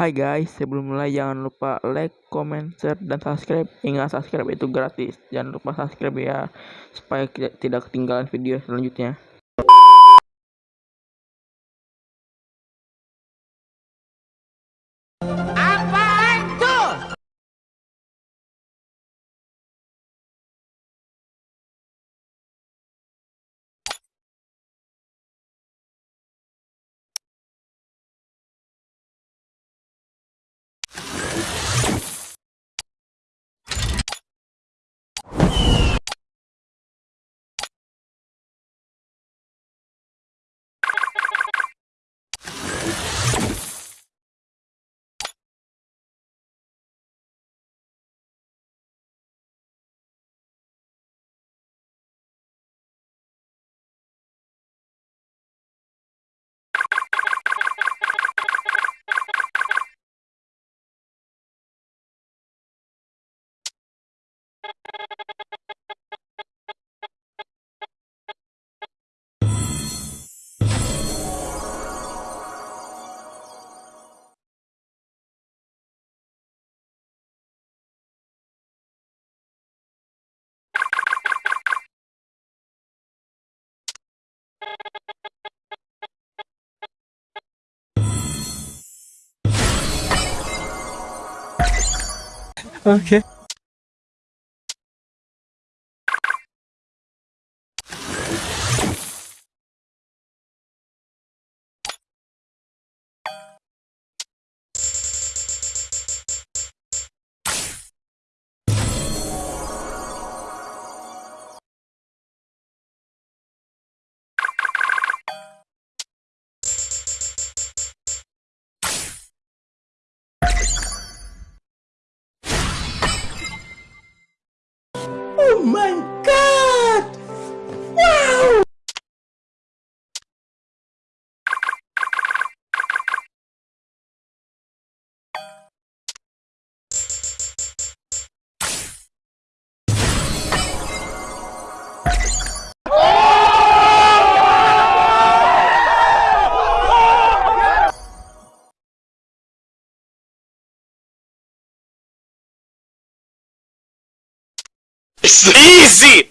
Hai guys, sebelum mulai jangan lupa like, comment, share, dan subscribe. Ingat subscribe itu gratis. Jangan lupa subscribe ya, supaya tidak ketinggalan video selanjutnya. Okay. Oh my easy!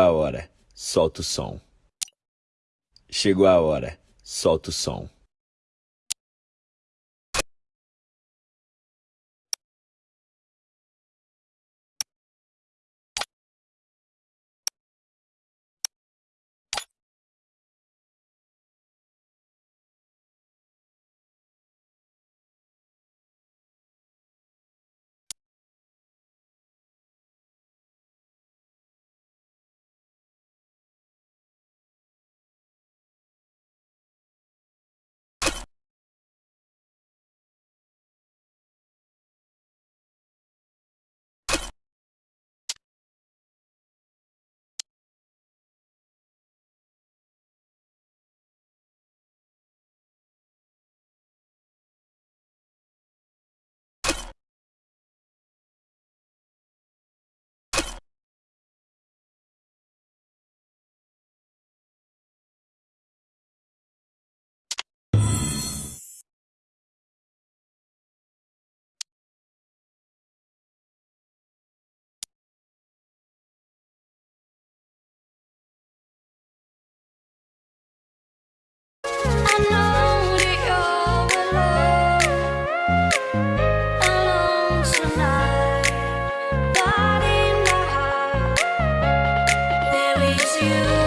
A hora, solta o som. Chegou a hora, solta o som. You